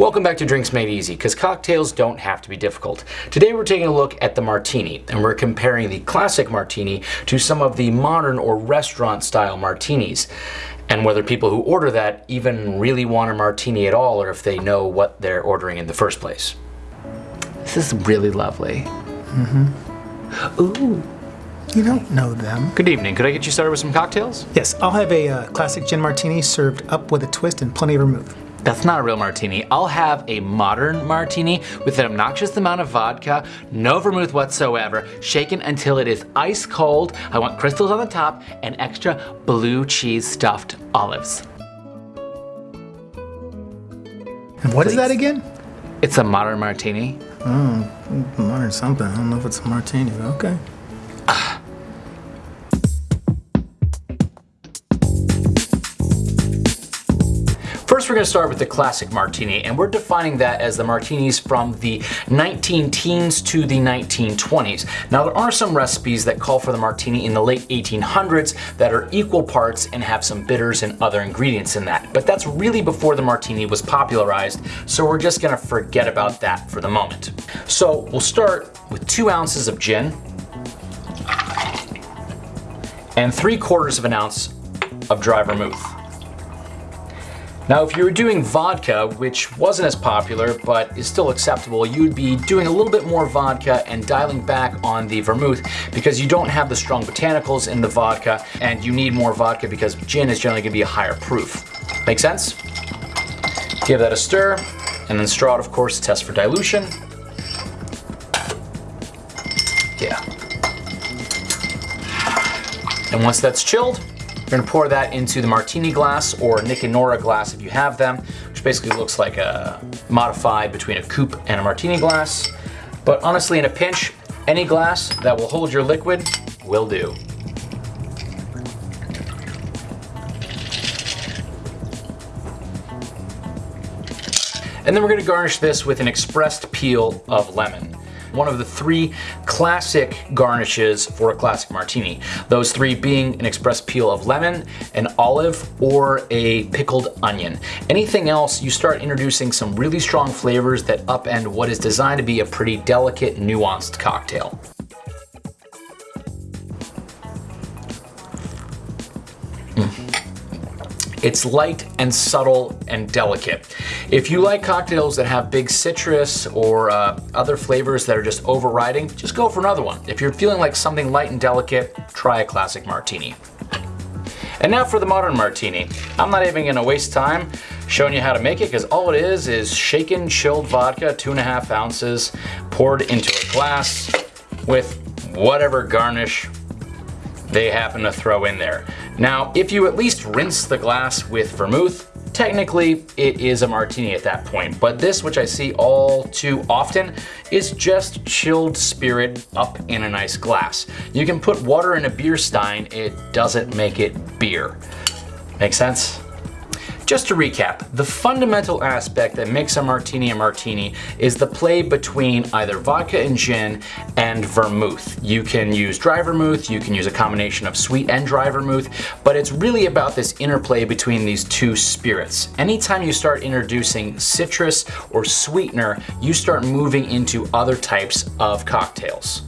Welcome back to Drinks Made Easy, because cocktails don't have to be difficult. Today we're taking a look at the martini, and we're comparing the classic martini to some of the modern or restaurant style martinis, and whether people who order that even really want a martini at all, or if they know what they're ordering in the first place. This is really lovely. Mm-hmm. Ooh. You don't know them. Good evening. Could I get you started with some cocktails? Yes, I'll have a uh, classic gin martini served up with a twist and plenty of vermouth. That's not a real martini. I'll have a modern martini with an obnoxious amount of vodka, no vermouth whatsoever, shaken until it is ice cold. I want crystals on the top and extra blue cheese stuffed olives. And what Please. is that again? It's a modern martini. Oh, modern something. I don't know if it's a martini, but okay. First, we're gonna start with the classic martini, and we're defining that as the martinis from the 19 teens to the 1920s. Now, there are some recipes that call for the martini in the late 1800s that are equal parts and have some bitters and other ingredients in that. But that's really before the martini was popularized, so we're just gonna forget about that for the moment. So we'll start with two ounces of gin and three quarters of an ounce of dry vermouth. Now if you were doing vodka, which wasn't as popular but is still acceptable, you'd be doing a little bit more vodka and dialing back on the vermouth because you don't have the strong botanicals in the vodka and you need more vodka because gin is generally to be a higher proof. Make sense? Give that a stir and then straw it of course to test for dilution. Yeah. And once that's chilled, you're gonna pour that into the martini glass or Nick and Nora glass if you have them, which basically looks like a modified between a coupe and a martini glass. But honestly, in a pinch, any glass that will hold your liquid will do. And then we're gonna garnish this with an expressed peel of lemon one of the three classic garnishes for a classic martini. Those three being an express peel of lemon, an olive, or a pickled onion. Anything else, you start introducing some really strong flavors that upend what is designed to be a pretty delicate, nuanced cocktail. Mm. It's light and subtle and delicate. If you like cocktails that have big citrus or uh, other flavors that are just overriding, just go for another one. If you're feeling like something light and delicate, try a classic martini. And now for the modern martini. I'm not even gonna waste time showing you how to make it because all it is is shaken chilled vodka, two and a half ounces, poured into a glass with whatever garnish they happen to throw in there. Now, if you at least rinse the glass with vermouth, technically it is a martini at that point, but this, which I see all too often, is just chilled spirit up in a nice glass. You can put water in a beer stein, it doesn't make it beer. Make sense? Just to recap, the fundamental aspect that makes a martini a martini is the play between either vodka and gin and vermouth. You can use dry vermouth, you can use a combination of sweet and dry vermouth, but it's really about this interplay between these two spirits. Anytime you start introducing citrus or sweetener, you start moving into other types of cocktails.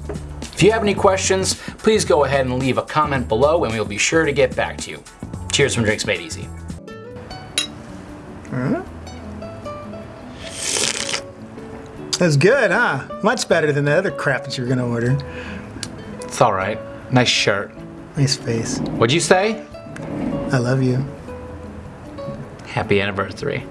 If you have any questions, please go ahead and leave a comment below and we'll be sure to get back to you. Cheers from Drinks Made Easy. That's good, huh? Much better than the other crap that you were gonna order. It's all right. Nice shirt. Nice face. What'd you say? I love you. Happy anniversary.